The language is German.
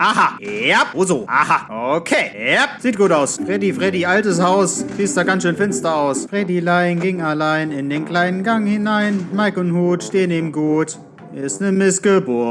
Aha. Ja. Oh so. Aha. Okay. Ja. Sieht gut aus. Freddy, Freddy, altes Haus. Sieht da ganz schön finster aus. Freddylein ging allein in den kleinen Gang hinein. Mike und Hut stehen ihm gut. Ist ne Missgeburt.